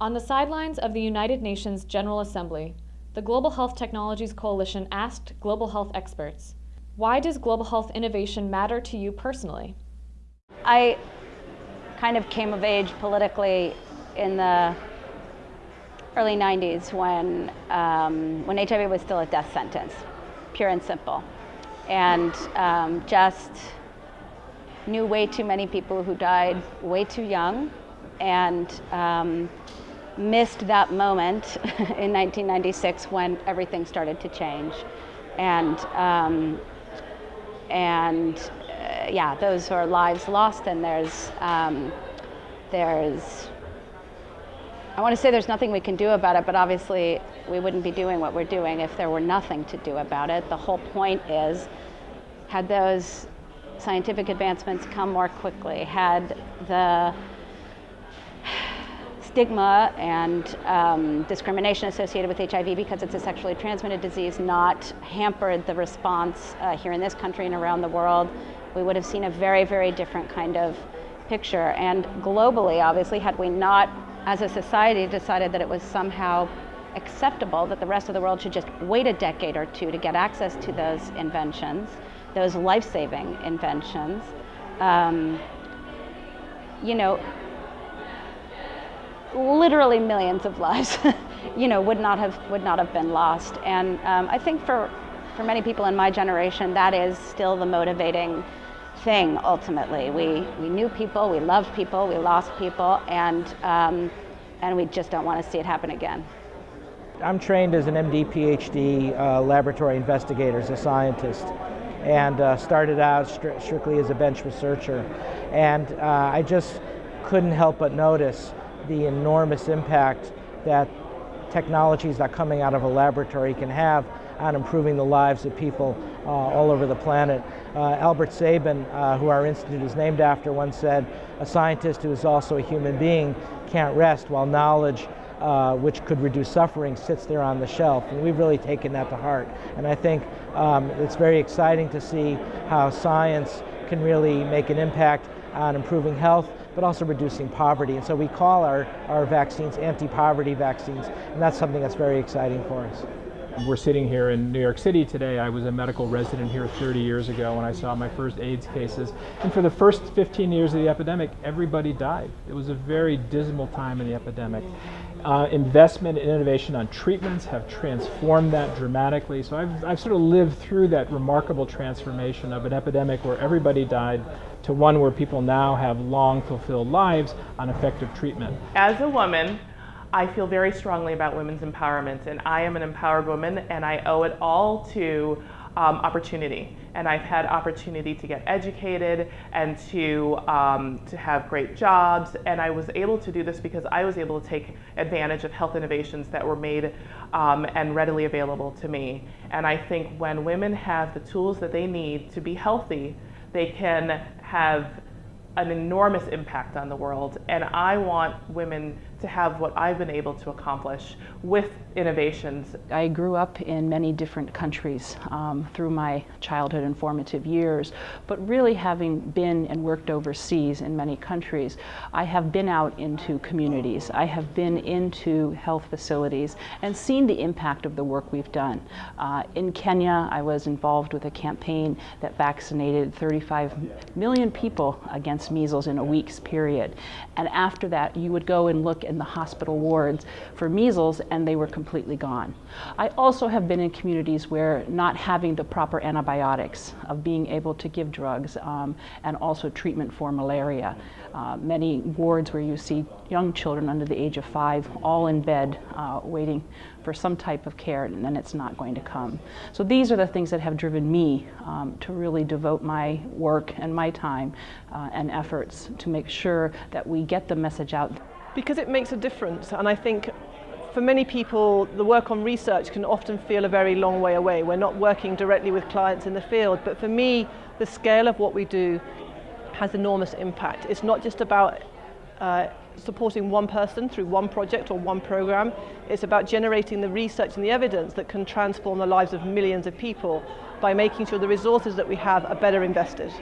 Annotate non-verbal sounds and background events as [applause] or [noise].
On the sidelines of the United Nations General Assembly, the Global Health Technologies Coalition asked global health experts, why does global health innovation matter to you personally? I kind of came of age politically in the early 90s when, um, when HIV was still a death sentence, pure and simple. And um, just knew way too many people who died way too young and um, missed that moment [laughs] in 1996 when everything started to change. And, um, and uh, yeah, those are lives lost and there's, um, there's, I want to say there's nothing we can do about it, but obviously we wouldn't be doing what we're doing if there were nothing to do about it. The whole point is, had those scientific advancements come more quickly, had the stigma and um, discrimination associated with HIV because it's a sexually transmitted disease not hampered the response uh, here in this country and around the world, we would have seen a very, very different kind of picture. And globally, obviously, had we not, as a society, decided that it was somehow acceptable that the rest of the world should just wait a decade or two to get access to those inventions, those life-saving inventions, um, you know, literally millions of lives, [laughs] you know, would not have would not have been lost. And um, I think for for many people in my generation, that is still the motivating thing. Ultimately, we we knew people, we loved people, we lost people, and um, and we just don't want to see it happen again. I'm trained as an MD, PhD uh, laboratory investigator, as a scientist, and uh, started out stri strictly as a bench researcher. And uh, I just couldn't help but notice the enormous impact that technologies that are coming out of a laboratory can have on improving the lives of people uh, all over the planet. Uh, Albert Sabin, uh, who our institute is named after, once said, a scientist who is also a human being can't rest while knowledge uh, which could reduce suffering sits there on the shelf. And we've really taken that to heart. And I think um, it's very exciting to see how science can really make an impact on improving health, but also reducing poverty. And so we call our, our vaccines anti-poverty vaccines, and that's something that's very exciting for us. We're sitting here in New York City today. I was a medical resident here 30 years ago when I saw my first AIDS cases. And for the first 15 years of the epidemic, everybody died. It was a very dismal time in the epidemic. Uh, investment and innovation on treatments have transformed that dramatically. So I've, I've sort of lived through that remarkable transformation of an epidemic where everybody died to one where people now have long fulfilled lives on effective treatment. As a woman, I feel very strongly about women's empowerment and I am an empowered woman and I owe it all to um, opportunity. And I've had opportunity to get educated and to, um, to have great jobs. And I was able to do this because I was able to take advantage of health innovations that were made um, and readily available to me. And I think when women have the tools that they need to be healthy, they can have an enormous impact on the world. And I want women to have what I've been able to accomplish with innovations. I grew up in many different countries um, through my childhood and formative years, but really having been and worked overseas in many countries, I have been out into communities. I have been into health facilities and seen the impact of the work we've done. Uh, in Kenya, I was involved with a campaign that vaccinated 35 million people against measles in a week's period. And after that, you would go and look in the hospital wards for measles and they were completely gone. I also have been in communities where not having the proper antibiotics, of being able to give drugs um, and also treatment for malaria. Uh, many wards where you see young children under the age of five all in bed uh, waiting for some type of care and then it's not going to come. So these are the things that have driven me um, to really devote my work and my time uh, and efforts to make sure that we get the message out because it makes a difference. And I think for many people, the work on research can often feel a very long way away. We're not working directly with clients in the field, but for me, the scale of what we do has enormous impact. It's not just about uh, supporting one person through one project or one program. It's about generating the research and the evidence that can transform the lives of millions of people by making sure the resources that we have are better invested.